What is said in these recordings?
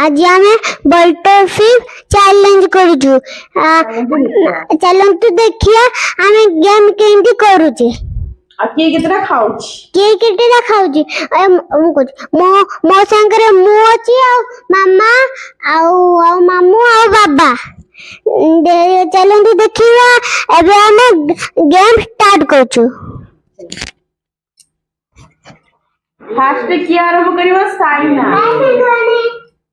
ଆଜି ଆମେ ବଟରଫିପ୍ ଚ୍ୟାଲେଞ୍ଜ କରୁଛୁ ଚାଲନ୍ତୁ ଦେଖିବା ଆମେ ଗେମ୍ କେମିତି କରୁଛେ କିଏ କେତେଟା ଖାଉଛି କିଏ କେତେଟା ଖାଉଛି ମୁଁ କହୁଛି ମୋ ମୋ ସାଙ୍ଗରେ ମୁଁ ଅଛି ଆଉ ମାମା ଆଉ ଆଉ ମାମୁଁ ଆଉ ବାବା ଚାଲନ୍ତୁ ଦେଖିବା ଏବେ ଆମେ ଗେମ୍ ଷ୍ଟାର୍ଟ କରୁଛୁ ଫାଷ୍ଟ କିଏ ଆରମ୍ଭ କରିବ ସାଇନା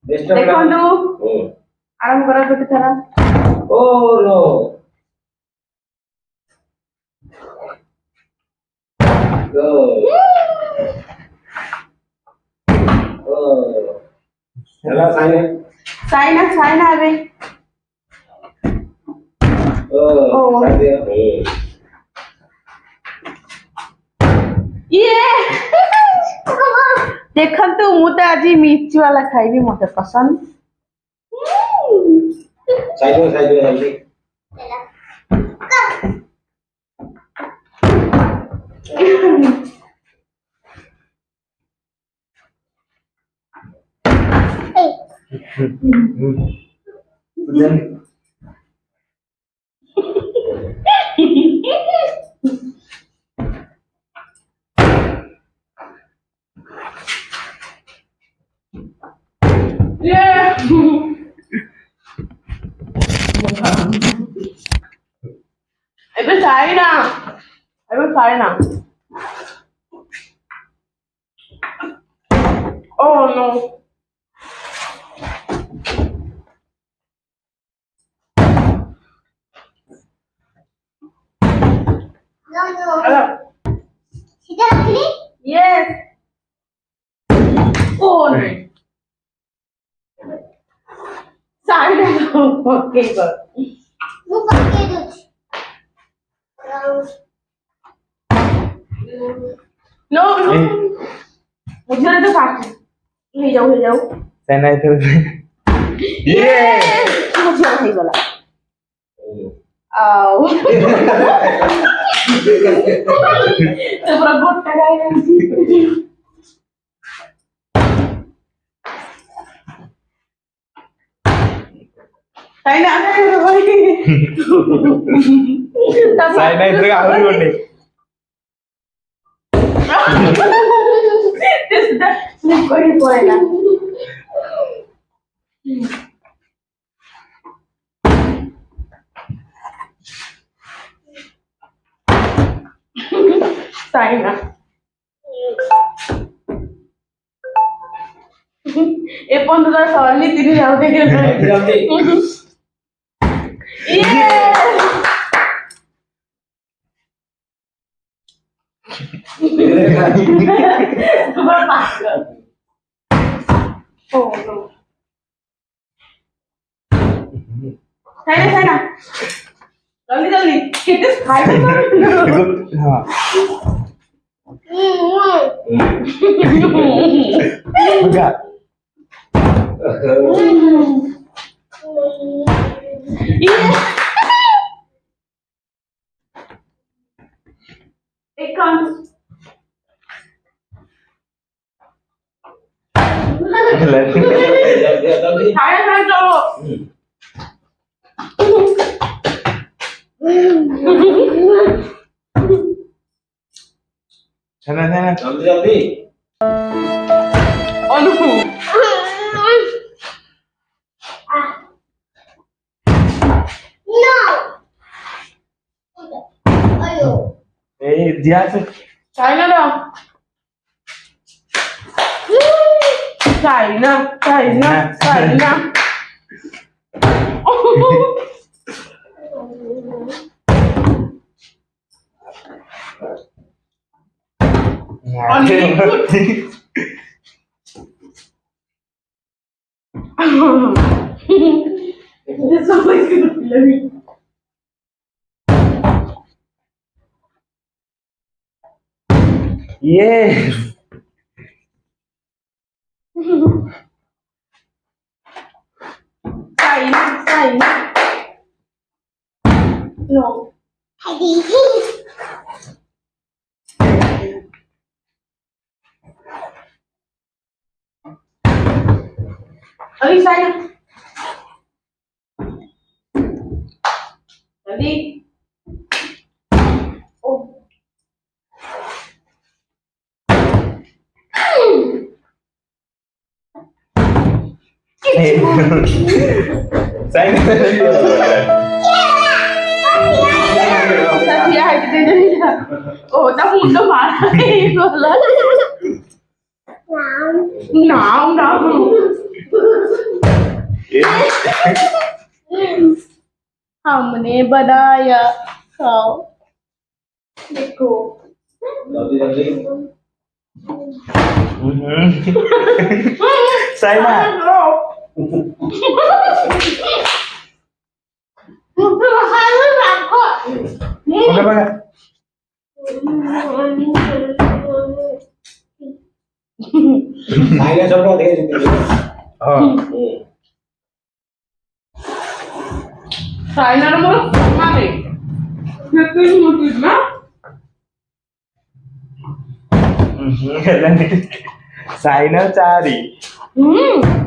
ଦେଖନ୍ତୁ ଆରମ୍ଭ କର ଗୋଟେ ଥର ଓ ନୋ go. Hello, Saina. Saina, Saina, Abhi. Oh, oh. mute aja mirchi wala khai bi mote pasand sai do sai do hmm will try now. I will try now. Oh no. No, no. Hello. Yes. Oh no. Side. okay, good. No, no. বুঝতে তো পারছি হয়ে যাও হয়ে যাও চেন্নাই থেকে ইয়ে বুঝিয়া হয়ে গেল আও তো পুরো গোটটা গায়ে তাই না তাই না ఇద్దరు ఆడుకోండి కొడిపోయినా సాయినా ఎప్పుడు సార్ని తిరిగి అవుతాయి তাই না তাই না জলদি জলদি খেতে খাই হ্যাঁ It comes 잘했어. 잘했네. 잠시 잠시. 어누. No. 아유. 에이, 니한테. 잘 가라. sai não, sai não, sai né? não. Only this é gonna kill Yeah. say sayın. No. đi Hadi. Hadi sayın. đi Sen Ồ, tao muốn đâu mà Vừa lớn Nọ không đó हमने बनाया खाओ देखो सही में Udah banyak. Saya coba deh. Oh. Saya mana? Jatuh nomor lima. Sainal cari. Hmm.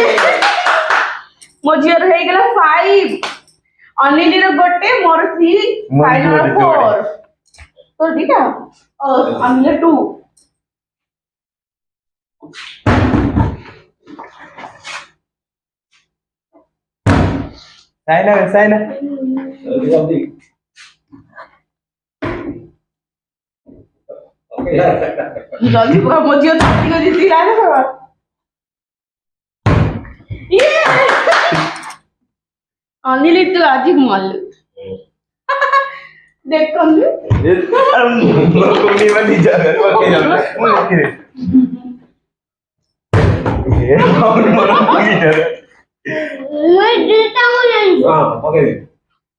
ମୋ ଝିଅର ହେଇଗଲା 5 ଅନିଲିର ଗୋଟେ ମୋର 3 ଫାଇନାଲ 4 ତୋର ଦିଟା ଅନିଲିର 2 साइना साइना जल्दी पूरा मुझे तो तीनों जीती लाने सर అనిలిద్దులు అజిగ్ మళ్ళు దెక్కండి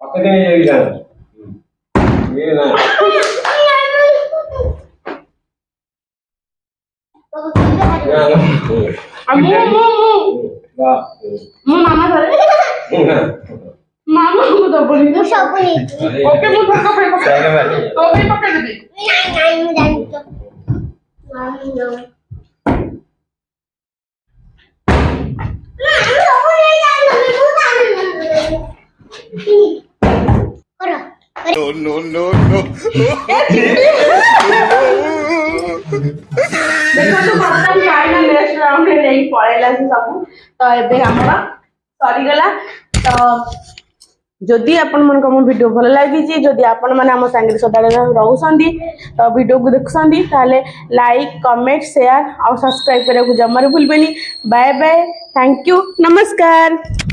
పక్కనే చేయాలి అమ్మ మామ మామ ముద్దపొడి ముద్దపొడి ఓకే ముద్దపొడి పక్కన ఓకే పక్కన the No, no, no, no. দেখো তো ভাবতাম চাই না নেক্সট রাউন্ডে নেই পরে লাগছে সব তো এবার আমরা सरीगला तो जदि आपण मिड भल लगी जदि आपम सागर सदा रोचे तो भिड को देखुंटे लाइक कमेंट सेयार और सब्सक्राइब करने को जमार भूल बाय बाय थैंक यू नमस्कार